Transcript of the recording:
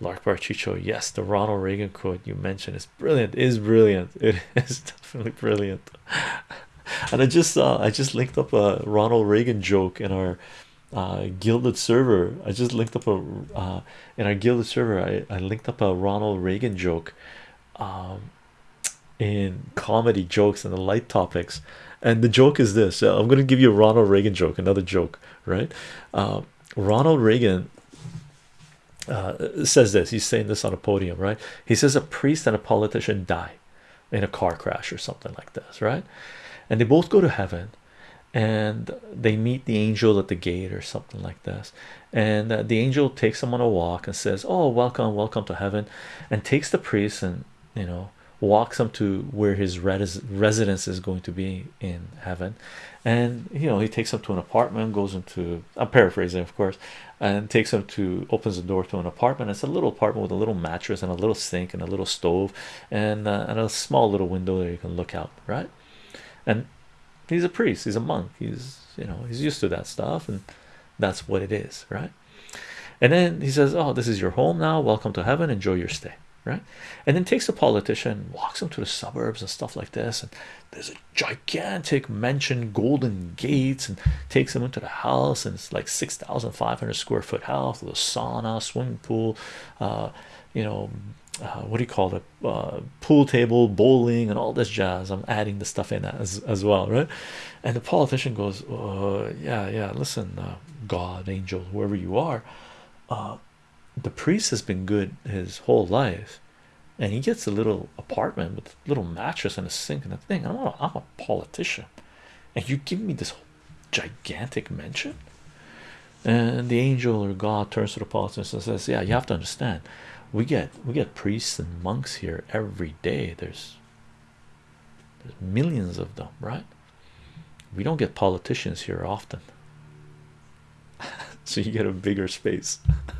Lark Chicho, yes, the Ronald Reagan quote you mentioned is brilliant, is brilliant, it is definitely brilliant. and I just saw I just linked up a Ronald Reagan joke in our uh, Guilded server. I just linked up a uh, in our Guilded server. I, I linked up a Ronald Reagan joke um, in comedy jokes and the light topics. And the joke is this: uh, I'm going to give you a Ronald Reagan joke, another joke, right? Uh, Ronald Reagan uh, says this. He's saying this on a podium, right? He says a priest and a politician die in a car crash or something like this, right? And they both go to heaven and they meet the angel at the gate or something like this and uh, the angel takes them on a walk and says oh welcome welcome to heaven and takes the priest and you know walks him to where his res residence is going to be in heaven. And you know he takes him to an apartment goes into i'm paraphrasing of course and takes him to opens the door to an apartment. It's a little apartment with a little mattress and a little sink and a little stove and, uh, and a small little window that you can look out right? And he's a priest. He's a monk. He's you know he's used to that stuff and that's what it is right? And then he says oh this is your home now. Welcome to heaven. Enjoy your stay right? And then takes a politician walks him to the suburbs and stuff like this and there's a gigantic mansion golden gates and takes him into the house and it's like 6,500 square foot house with a sauna swimming pool uh you know uh, what do you call it? Uh, pool table bowling and all this jazz. I'm adding the stuff in as, as well right? And the politician goes uh, yeah yeah listen uh, god angel whoever you are uh, the priest has been good his whole life and he gets a little apartment with a little mattress and a sink and a thing. I'm a, I'm a politician. And you give me this gigantic mansion? And the angel or god turns to the politician and says yeah you have to understand we get we get priests and monks here every day. There's there's millions of them right? We don't get politicians here often. So you get a bigger space